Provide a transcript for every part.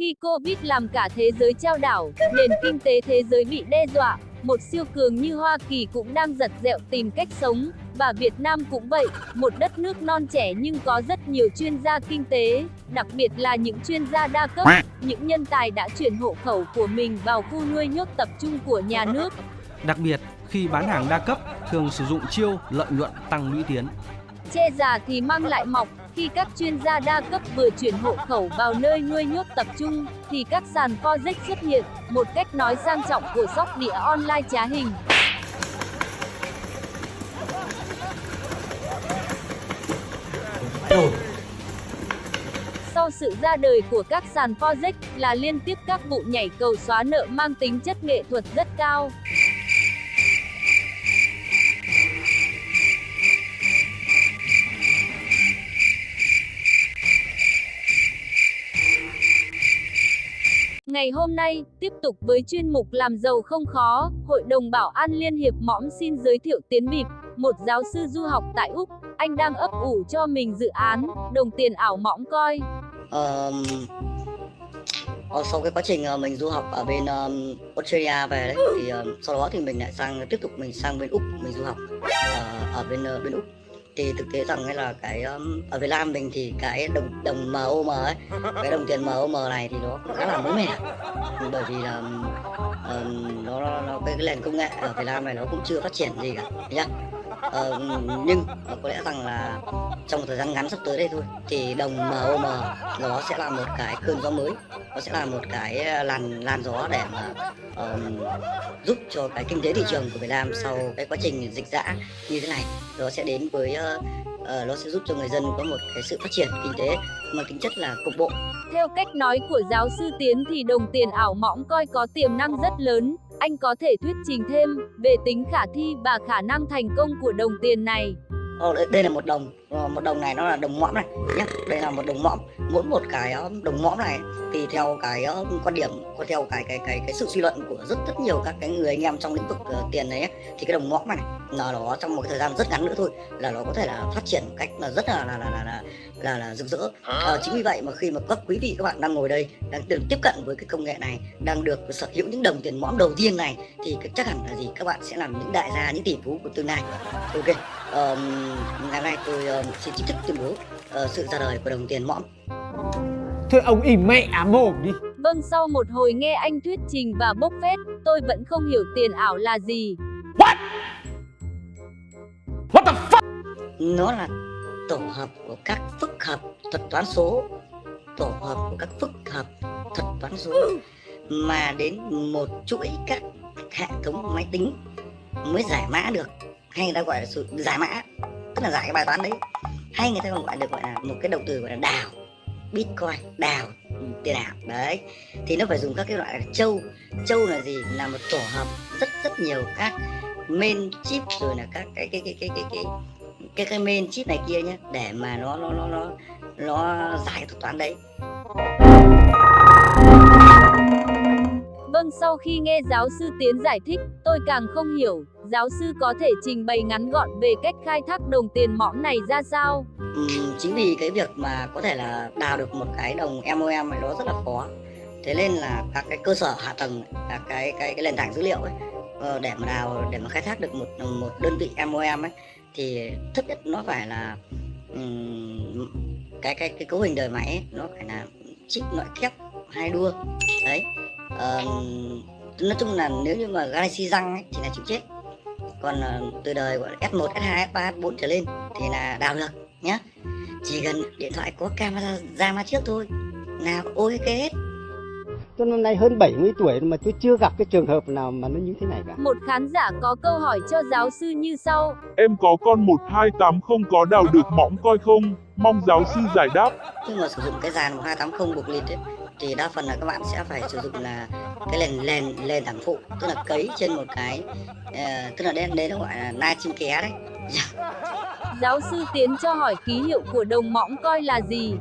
Khi Covid làm cả thế giới trao đảo, nền kinh tế thế giới bị đe dọa, một siêu cường như Hoa Kỳ cũng đang giật dẹo tìm cách sống, và Việt Nam cũng vậy, một đất nước non trẻ nhưng có rất nhiều chuyên gia kinh tế, đặc biệt là những chuyên gia đa cấp, những nhân tài đã chuyển hộ khẩu của mình vào khu nuôi nhốt tập trung của nhà nước. Đặc biệt, khi bán hàng đa cấp, thường sử dụng chiêu lợi nhuận tăng lũy tiến. Che già thì mang lại mọc, khi các chuyên gia đa cấp vừa chuyển hộ khẩu vào nơi nuôi nhốt tập trung, thì các sàn Forex xuất hiện, một cách nói sang trọng của sóc đĩa online trá hình. Sau sự ra đời của các sàn Forex là liên tiếp các vụ nhảy cầu xóa nợ mang tính chất nghệ thuật rất cao. Ngày hôm nay, tiếp tục với chuyên mục làm giàu không khó, Hội đồng Bảo an Liên hiệp mõm xin giới thiệu Tiến Bịp, một giáo sư du học tại Úc. Anh đang ấp ủ cho mình dự án, đồng tiền ảo mõm coi. Um, ờ, sau cái quá trình ờ, mình du học ở bên um, Australia về đấy thì um, sau đó thì mình lại sang tiếp tục mình sang bên Úc mình du học uh, ở bên uh, bên Úc thì thực tế rằng hay là cái um, ở Việt Nam mình thì cái đồng đồng MOM ấy cái đồng tiền MOM này thì nó khá là mới mẻ. Bởi vì là um, um, nó, nó, nó cái, cái nền công nghệ ở Việt Nam này nó cũng chưa phát triển gì cả. Nhá ờ, nhưng có lẽ rằng là trong một thời gian ngắn sắp tới đây thôi thì đồng MOM nó sẽ là một cái cơn gió mới nó sẽ là một cái ờ, làn làn gió để mà um, giúp cho cái kinh tế thị trường của Việt Nam sau cái quá trình dịch dã như thế này nó sẽ đến với uh, uh, nó sẽ giúp cho người dân có một cái sự phát triển kinh tế mà tính chất là cục bộ Theo cách nói của giáo sư Tiến thì đồng tiền ảo mõng coi có tiềm năng rất lớn. Anh có thể thuyết trình thêm về tính khả thi và khả năng thành công của đồng tiền này. Ờ, đây, đây là một đồng. Ờ, một đồng này nó là đồng mõm này nhé đây là một đồng mõm. Mỗi một cái ờ, đồng mõm này thì theo cái quan điểm có theo cái cái cái cái sự suy luận của rất rất nhiều các cái người anh em trong lĩnh vực tiền này ấy, thì cái đồng mõm này là nó trong một thời gian rất ngắn nữa thôi là nó có thể là phát triển một cách là rất là là là là là, là, là rực rỡ. À, chính vì vậy mà khi mà các quý vị các bạn đang ngồi đây đang được tiếp cận với cái công nghệ này đang được sở hữu những đồng tiền mõm đầu tiên này thì chắc hẳn là gì? Các bạn sẽ làm những đại gia những tỷ phú của tương lai. Ok um, ngày hôm nay tôi uh, xin chính thức tuyên bố uh, sự ra đời của đồng tiền mõm. Thôi ông im mẹ mồm đi. Vâng sau một hồi nghe anh thuyết trình và bốc phét, tôi vẫn không hiểu tiền ảo là gì. What the fuck? Nó là tổ hợp của các phức hợp thuật toán số. Tổ hợp của các phức hợp thuật toán số mà đến một chuỗi các hệ thống máy tính mới giải mã được. Hay người ta gọi là sự giải mã tức là giải cái bài toán đấy. Hay người ta còn gọi được gọi là một cái động từ gọi là đào bitcoin đào ừ, tiền ảo đấy. Thì nó phải dùng các cái loại là châu. Châu là gì? Là một tổ hợp rất rất nhiều các main chip rồi là các cái cái cái cái cái cái cái, cái main chip này kia nhé để mà nó nó nó nó nó giải thuật toán đấy. Vâng sau khi nghe giáo sư Tiến giải thích, tôi càng không hiểu giáo sư có thể trình bày ngắn gọn về cách khai thác đồng tiền mõm này ra sao? Ừ, chính vì cái việc mà có thể là đào được một cái đồng MOM này nó rất là khó. Thế nên là các cái cơ sở hạ tầng các cái cái cái nền tảng dữ liệu ấy ờ, để mà đào để mà khai thác được một một đơn vị MOM ấy thì thấp nhất nó phải là um, cái cái cái cấu hình đời máy ấy, nó phải là chip nội kép hai đua. Đấy um, nói chung là nếu như mà Galaxy răng ấy, thì là chịu chết còn ờ, từ đời là S1, S2, S3, S4 trở lên thì là đào được nhá chỉ cần điện thoại có camera ra mà trước thôi là ok hết Tôi năm nay hơn 70 tuổi mà tôi chưa gặp cái trường hợp nào mà nó như thế này cả. Một khán giả có câu hỏi cho giáo sư như sau. Em có con 1280 có đào được mõm coi không? Mong giáo sư giải đáp. nhưng mà sử dụng cái dàn 1280 buộc lịt ấy, thì đa phần là các bạn sẽ phải sử dụng là cái nền nền nền tảng phụ tức là cấy trên một cái ờ, tức là đen đấy nó gọi là na chim ké đấy Giáo sư Tiến cho hỏi ký hiệu của đồng mõm coi là gì?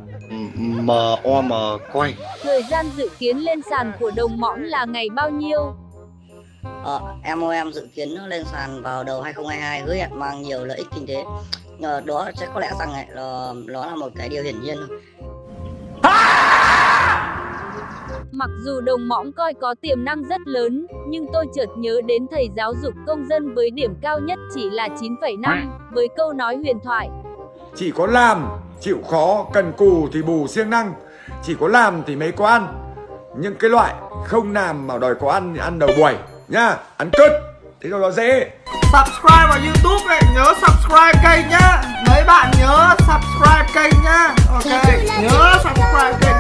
MOM quay Thời gian dự kiến lên sàn của đồng mõm là ngày bao nhiêu? Ờ, MOM dự kiến nó lên sàn vào đầu 2022 hứa hẹn mang nhiều lợi ích kinh tế. Ờ, đó sẽ có lẽ rằng ấy, là, nó là một cái điều hiển nhiên thôi. Mặc dù đồng mõm coi có tiềm năng rất lớn, nhưng tôi chợt nhớ đến thầy giáo dục công dân với điểm cao nhất chỉ là 9,5, với câu nói huyền thoại. Chỉ có làm, chịu khó, cần cù thì bù siêng năng. Chỉ có làm thì mới có ăn. Những cái loại không làm mà đòi có ăn thì ăn đầu buổi Nhá, ăn cứt Thế rồi nó dễ. Subscribe vào YouTube này, nhớ subscribe kênh nhá. Mấy bạn nhớ subscribe kênh nhá. Ok, nhớ subscribe kênh